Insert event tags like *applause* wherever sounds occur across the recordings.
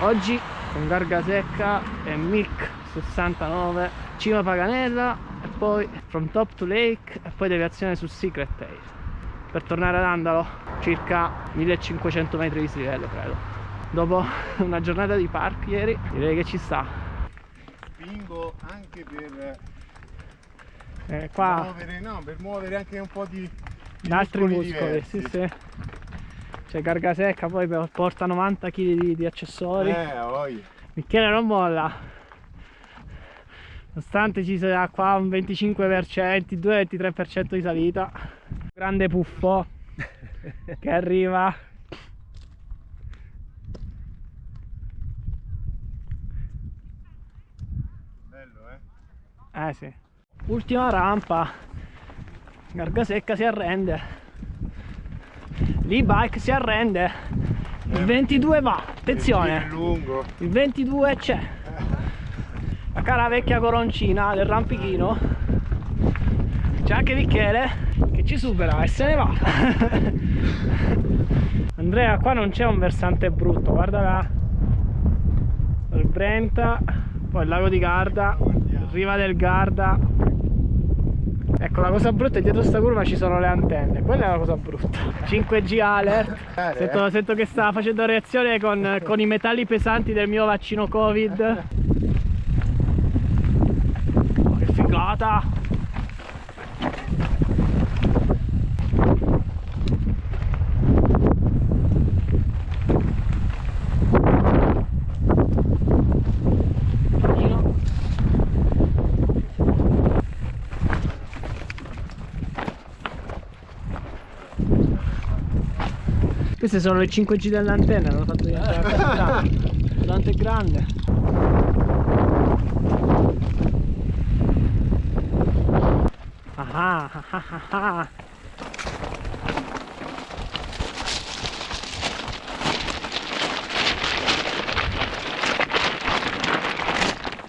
oggi con Garga Secca e Mic 69 Cima Paganella e poi From Top to Lake e poi deviazione su Secret Tail. Per tornare ad Andalo circa 1500 metri di dislivello credo. Dopo una giornata di park ieri direi che ci sta. Spingo anche per eh, qua muovere, no, per muovere anche un po' di, di altri muscoli, diversi. sì sì c'è Garga Secca poi porta 90 kg di, di accessori. Eh, oi. Michele non molla. Nonostante ci sia qua un 25% 22-23% di salita. Grande puffo *laughs* che arriva. Bello, eh? eh sì. Ultima rampa. Garga Secca si arrende l'e-bike si arrende. Il 22 va attenzione. Lungo. il 22 c'è. La cara vecchia coroncina del rampichino. C'è anche Michele che ci supera e se ne va. *laughs* Andrea qua non c'è un versante brutto guarda là. Il Brenta poi il lago di Garda riva del Garda ecco la cosa brutta è dietro sta curva ci sono le antenne. Quella è la cosa brutta. *laughs* 5G alert. Sento, sento che sta facendo reazione con, con i metalli pesanti del mio vaccino covid. *laughs* Oh, che figata Queste sono le 5G dell'antenna, l'hanno fatto diventare *laughs* capitale. Tanto è grande. Ah ah ah ah ah.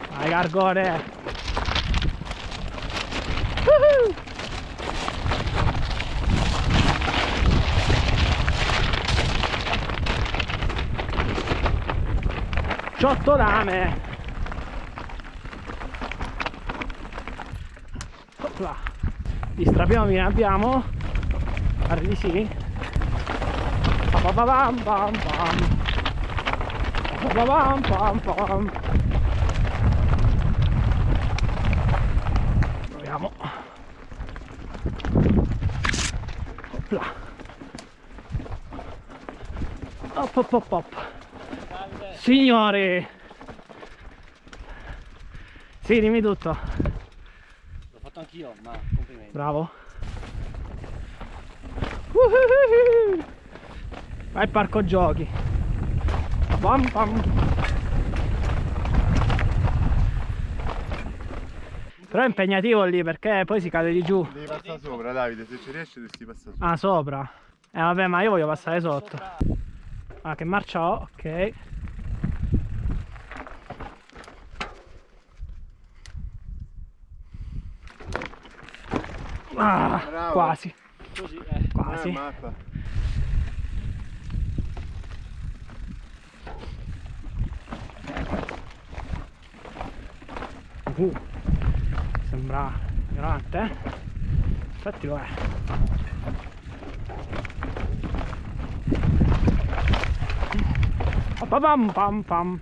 Vai Gargone! Ciottolame! Opla. Gli strapiomi ne abbiamo? Di sì. Pam. Proviamo. Opla. Op op op op. Signori! Sì, dimmi tutto. L'ho fatto anch'io, ma complimenti. Bravo. Uhuhuhu. Vai al parco giochi. Pam pam. Però è impegnativo lì perché poi si cade di giù. Devi passare sopra, Davide, se ci riesci dovresti passare sopra. Ah, sopra. Eh vabbè, ma io voglio passare sotto. Ah, che marcia ho? Ok. Ah, Bravo. quasi, Così, eh. quasi. Mappa. Uh, sembra grande, eh? Infatti lo è. Pam pam pam.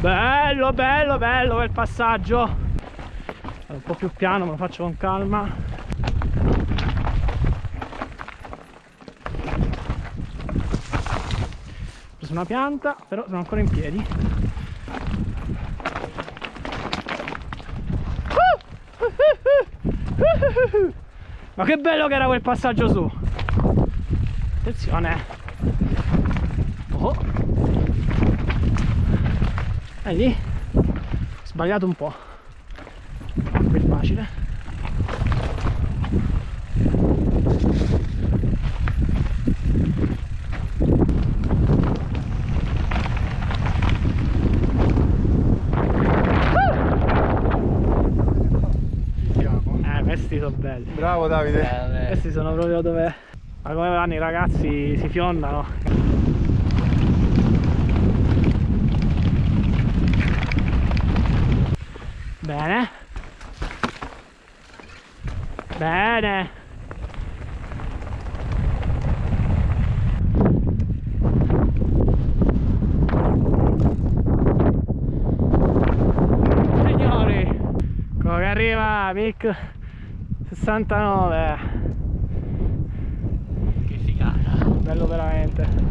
Bello, bello, bello quel passaggio. È un po' più piano, ma lo faccio con calma. Ho preso una pianta, però sono ancora in piedi. Ma che bello che era quel passaggio su! Attenzione! Oh! Vedi? Ho sbagliato un po' facile. Ah, belli. Bravo Davide. Eh, questi sono proprio dove ma come vanno i ragazzi si fiondano. Bene. Signori ecco che arriva Mic 69 Che figata. bello veramente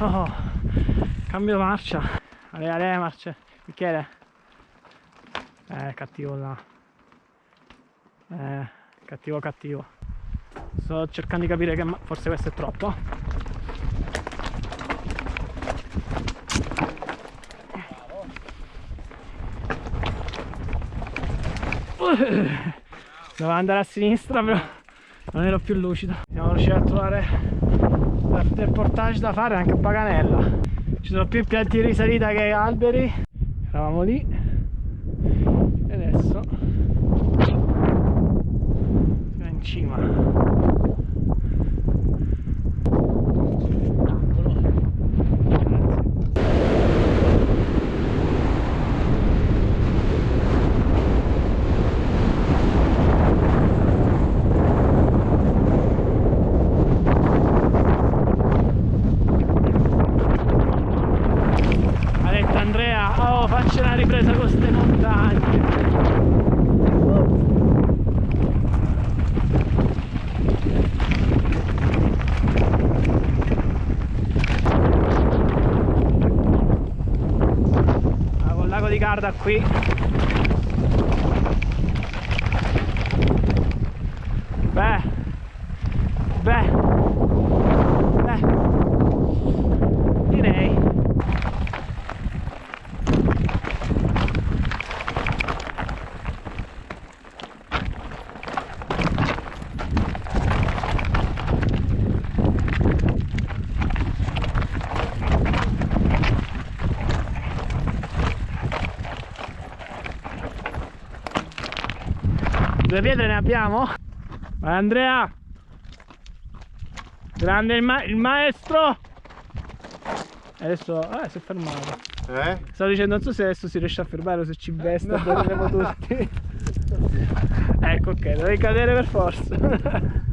Oh, cambio marcia. Ale, ale, marcia. Michele. Eh, cattivo là. Eh, cattivo, cattivo. Sto cercando di capire che forse questo è troppo. Dovevo andare a sinistra però non ero più lucido. Siamo riusciti a trovare del portage da fare anche a Paganella. Ci sono più impianti di risalita che alberi. Eravamo lì. E adesso siamo in cima. Ha detto Andrea, oh faccia una ripresa con queste montagne. Ah, con il Garda qui. Due pietre ne abbiamo? Vai Andrea! Grande il, ma- il maestro! Adesso... Ah, si è fermato. Eh? Stavo dicendo, non so se adesso si riesce a fermare o se ci veste, dormiremo tutti. *laughs* ecco, ok, dovevi cadere per forza. *laughs*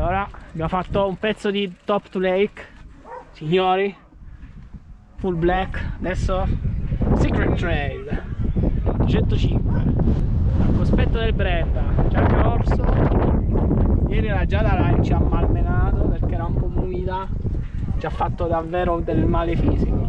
Allora, abbiamo fatto un pezzo di Top to Lake, signori, full black, adesso Secret Trail, 105, al cospetto del Brenta, giacca orso, ieri la Giada Line ci ha malmenato perché era un po' umida, ci ha fatto davvero del male fisico.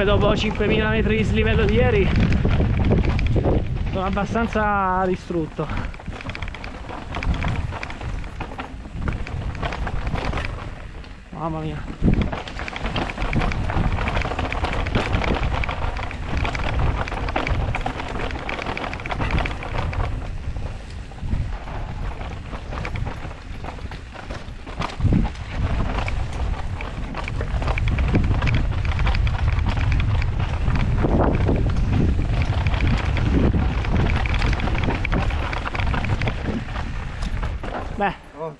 comunque dopo 5.000 metri di slivello di ieri sono abbastanza distrutto. Mamma mia.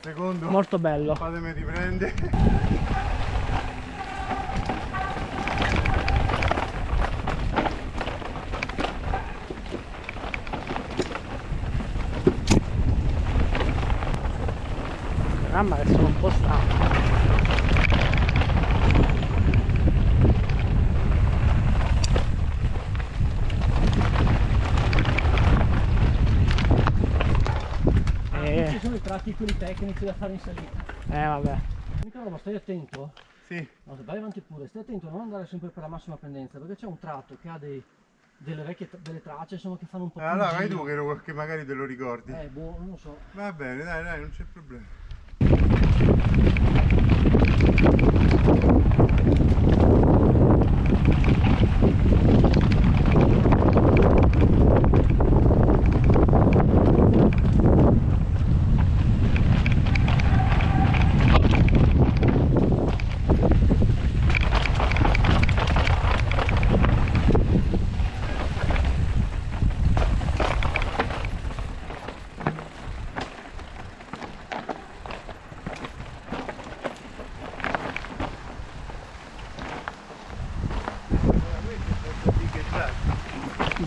Secondo. molto bello. Fatemi riprendere. Mamma che sono un po' stanco. Eh, Ci sono i tecnici da fare in salita. eh vabbè. L'unica roba, stai attento. Sì. No, vai avanti pure, stai attento a non andare sempre per la massima pendenza, perché c'è un tratto che ha dei, delle vecchie delle tracce insomma che fanno un po' più Allora, vai tu che, lo- che magari te lo ricordi. Eh, boh, non lo so. Va bene, dai, dai, non c'è problema.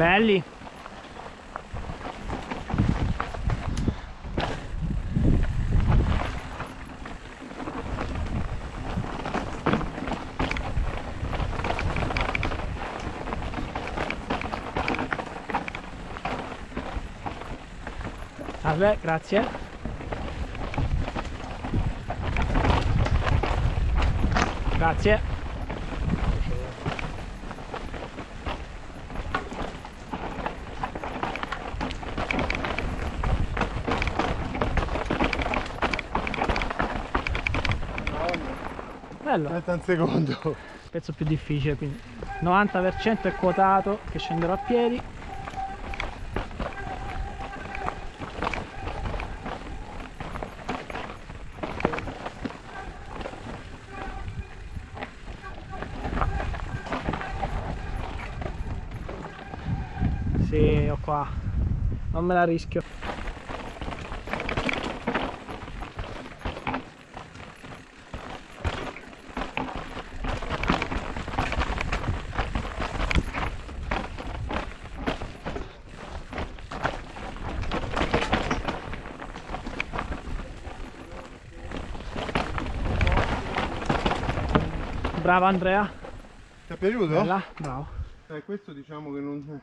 Belli. Salve, grazie. Grazie. Bello, Aspetta un secondo. pezzo più difficile quindi 90% è quotato che scenderò a piedi Sì, ho qua. Non me la rischio. Brava Andrea. Ti è piaciuto? Bella, bravo. Eh, questo diciamo che non,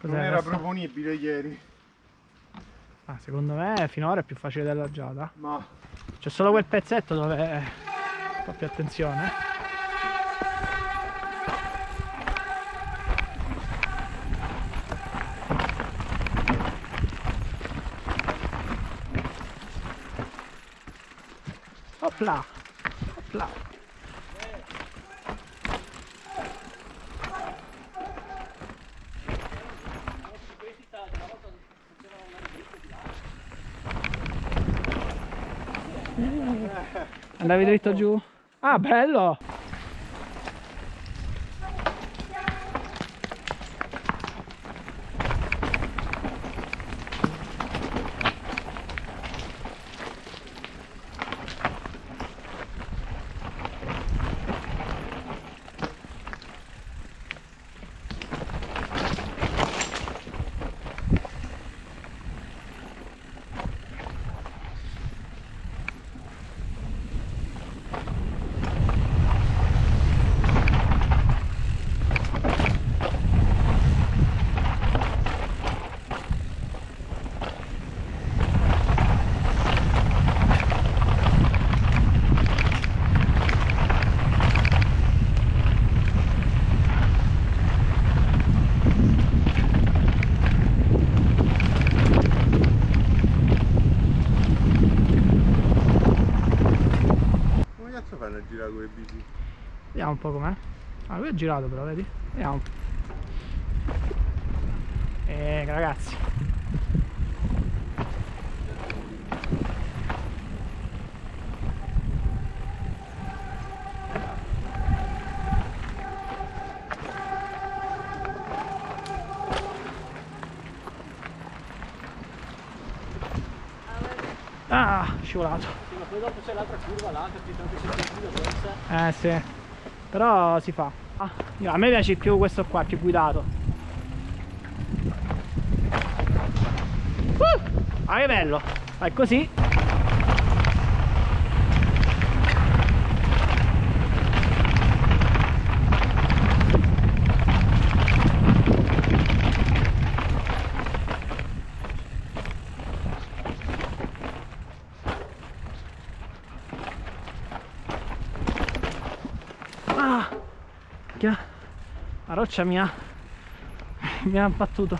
non era questo? proponibile ieri. Ah, secondo me finora è più facile della giada. Ma C'è solo quel pezzetto dove po' più attenzione. Opla! Opla! Andavi dritto giù? Ah, bello! Vediamo un po' com'è. Ah, lui è girato però, vedi? Vediamo. Eh, ragazzi. Ah, scivolato. Sì, ma poi dopo c'è l'altra curva là, capito? Anche se da corsa. Eh sì. Però si fa. Ah, a me piace più questo qua, più guidato. Uh! Ah che bello! Vai così. Roccia mi ha mi ha battuto.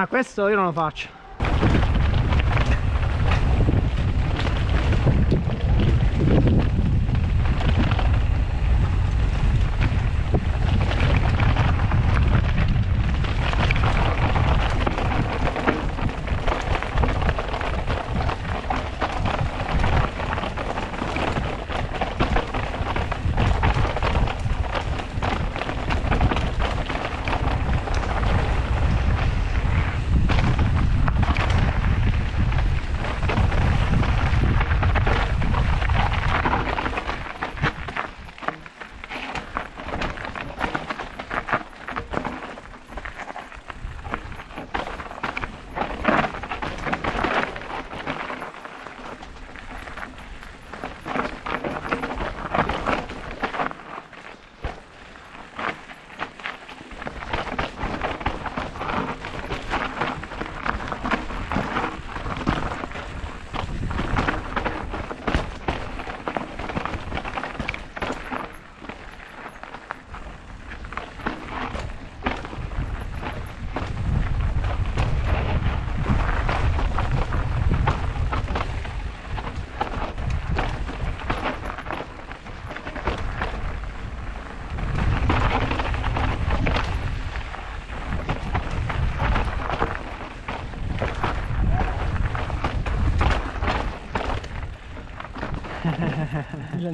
Ah, questo io non lo faccio.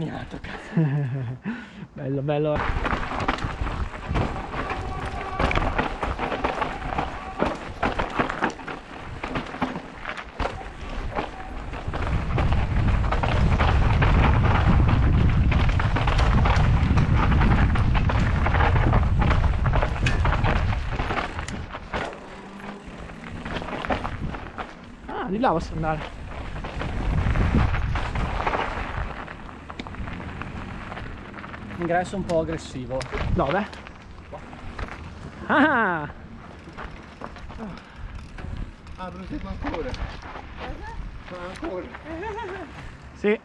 Cazzo. *laughs* bello, bello. Ah, di là posso andare. Ingresso un po' aggressivo. Dove? Ah! Ah, prosegue ancora. Ma ancora. Sì.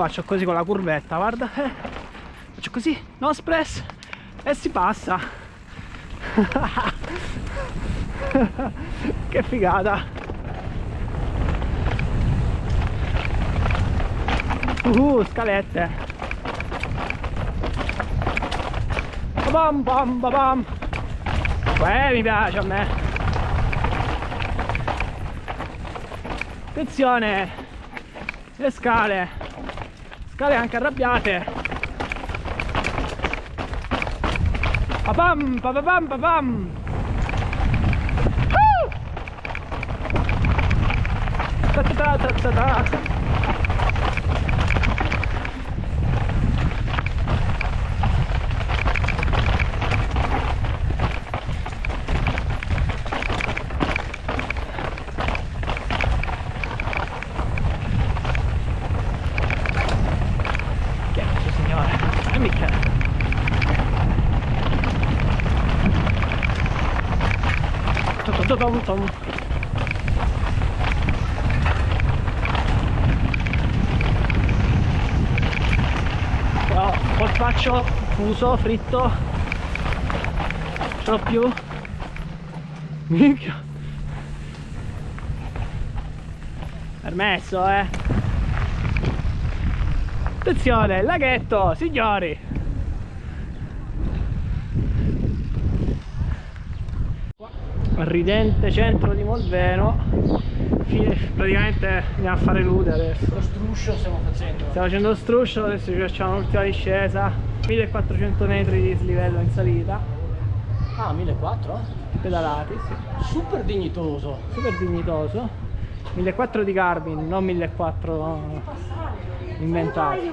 Faccio così con la curvetta, guarda. eh. Faccio così, no spress e si passa. *laughs* che figata. Uh, scalette. Bam bam bam. Eh, mi piace a me. Attenzione. Le scale. Scale anche arrabbiate. Papam, papam, papam. Uh! Ta ta ta ta ta ta. Grazie signore. E mica. Tom, tom, tom, tom. Colpaccio fuso, fritto. Ce l'ho più. Minchia. Permesso, eh. Attenzione, laghetto, signori. Ridente centro di Molveno. Fine- praticamente andiamo a fare lude adesso. Lo struscio stiamo facendo. Stiamo facendo lo struscio, adesso ci facciamo l'ultima discesa. 1400 metri di slivello in salita. Ah, 1400? Pedalati, sì. Super dignitoso. Super dignitoso. 1400 di Garmin, non 1400 inventati.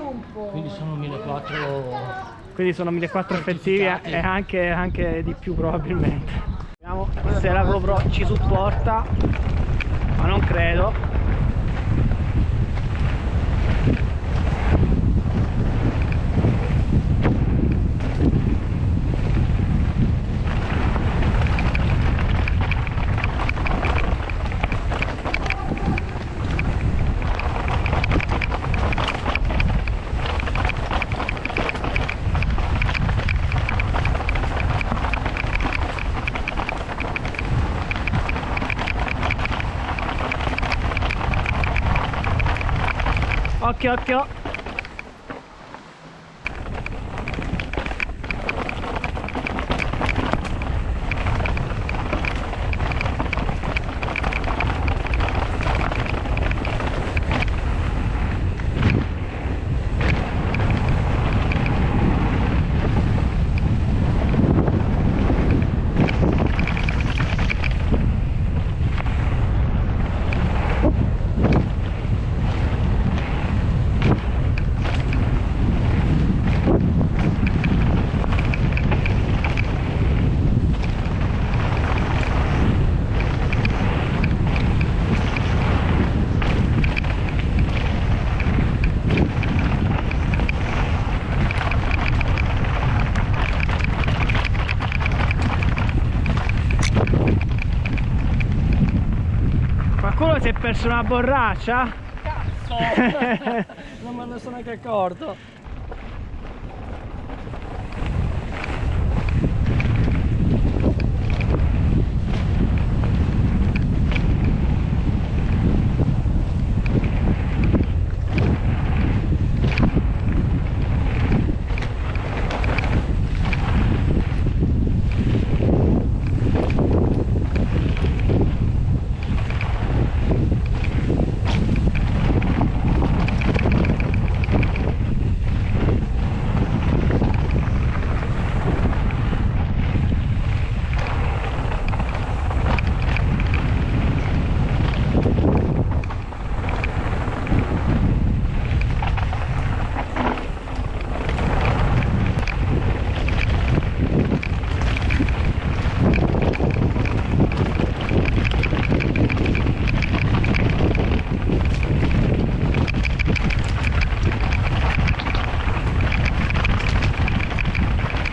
Quindi sono 1400. Quindi sono 1400 effettivi e anche, anche di più probabilmente. Vediamo se la GoPro ci supporta, ma non credo. Occhio, occhio. Qualcuno si è perso una borraccia? *laughs* non me ne sono neanche accorto.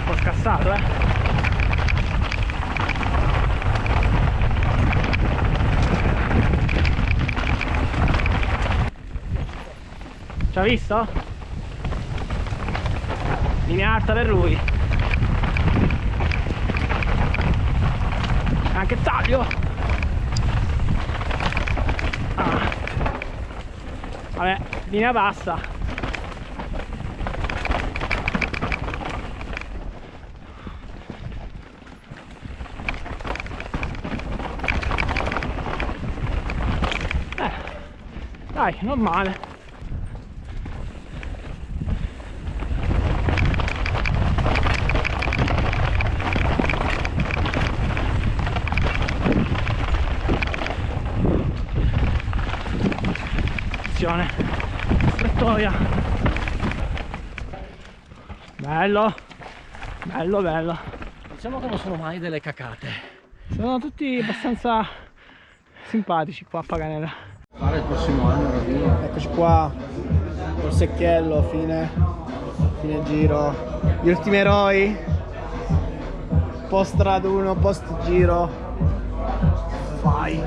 Un po' scassato, eh. Visto? Linea alta per lui. Anche taglio. Ah. Vabbè, linea bassa. Eh, dai, non male. Attenzione, strettoia. Bello, bello, bello. Diciamo che non sono mai delle cacate. Sono tutti abbastanza simpatici qua a Paganella. Fare il prossimo anno Ravino. Eccoci qua, col secchiello, fine, fine giro. Gli ultimi eroi, post raduno, post giro. Vai.